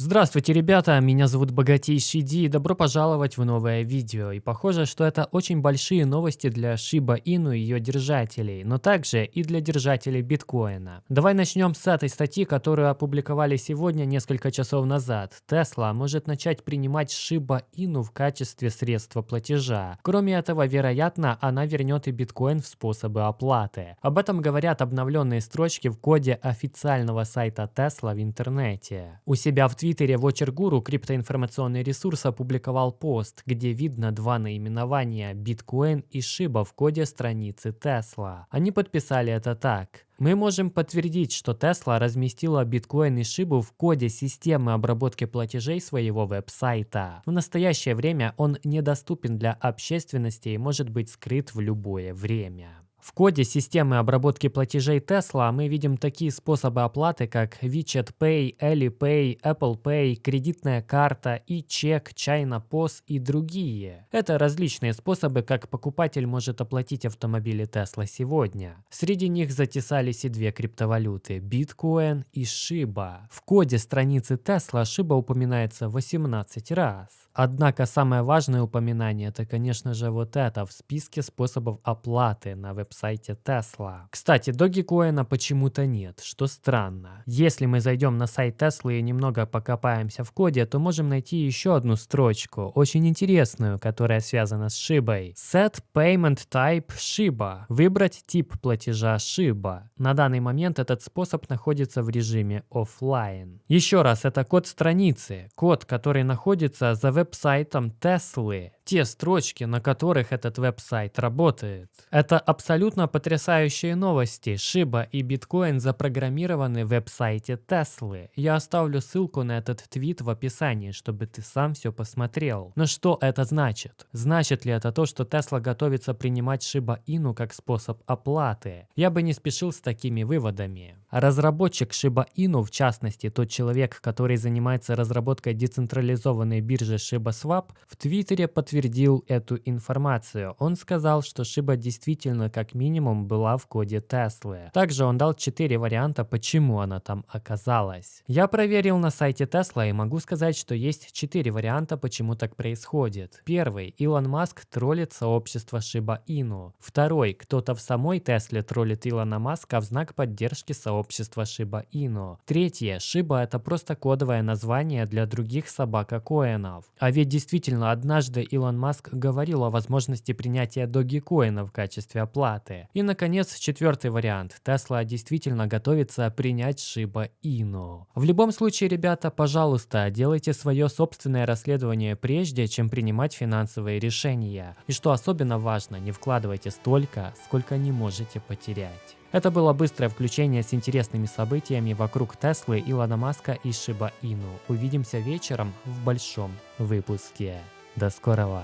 Здравствуйте, ребята, меня зовут Богатейший Ди и добро пожаловать в новое видео. И похоже, что это очень большие новости для Shiba Inu и ее держателей, но также и для держателей биткоина. Давай начнем с этой статьи, которую опубликовали сегодня несколько часов назад. Tesla может начать принимать Shiba Inu в качестве средства платежа. Кроме этого, вероятно, она вернет и биткоин в способы оплаты. Об этом говорят обновленные строчки в коде официального сайта Tesla в интернете. У себя в Твиттере Твиттере Watcher Guru криптоинформационный ресурс опубликовал пост, где видно два наименования Bitcoin и Shiba в коде страницы Tesla. Они подписали это так. Мы можем подтвердить, что Tesla разместила биткоин и шибу в коде системы обработки платежей своего веб-сайта. В настоящее время он недоступен для общественности и может быть скрыт в любое время. В коде системы обработки платежей Tesla мы видим такие способы оплаты, как WeChat Pay, Alipay, Apple Pay, кредитная карта и чек, China POS и другие. Это различные способы, как покупатель может оплатить автомобили Tesla сегодня. Среди них затесались и две криптовалюты – Bitcoin и Shiba. В коде страницы Tesla Shiba упоминается 18 раз. Однако самое важное упоминание – это, конечно же, вот это в списке способов оплаты на веб сайте Tesla. Кстати, Dogecoin почему-то нет, что странно. Если мы зайдем на сайт Tesla и немного покопаемся в коде, то можем найти еще одну строчку, очень интересную, которая связана с Shiba. Set Payment Type Shiba. Выбрать тип платежа Shiba. На данный момент этот способ находится в режиме офлайн. Еще раз, это код страницы, код, который находится за веб-сайтом Tesla те строчки, на которых этот веб-сайт работает. Это абсолютно потрясающие новости. Шиба и биткоин запрограммированы в веб-сайте Теслы. Я оставлю ссылку на этот твит в описании, чтобы ты сам все посмотрел. Но что это значит? Значит ли это то, что Тесла готовится принимать Шиба Ину как способ оплаты? Я бы не спешил с такими выводами. Разработчик Shiba Inu, в частности тот человек, который занимается разработкой децентрализованной биржи ShibaSwap, в Твиттере подтвердил эту информацию. Он сказал, что Shiba действительно как минимум была в коде Теслы. Также он дал 4 варианта, почему она там оказалась. Я проверил на сайте Tesla и могу сказать, что есть 4 варианта, почему так происходит. Первый. Илон Маск троллит сообщество Shiba Inu. Второй. Кто-то в самой Тесле троллит Илона Маска в знак поддержки сообщества Shiba Inu. Третье. Shiba это просто кодовое название для других собака-коинов. А ведь действительно однажды Илон Маск говорил о возможности принятия Dogecoin в качестве оплаты. И наконец четвертый вариант. Tesla действительно готовится принять Shiba Inu. В любом случае, ребята, пожалуйста, делайте свое собственное расследование прежде, чем принимать финансовые решения. И что особенно важно, не вкладывайте столько, сколько не можете потерять. Это было быстрое включение с интересными событиями вокруг Теслы, Илона Маска и Шиба Ину. Увидимся вечером в большом выпуске. ダスコラは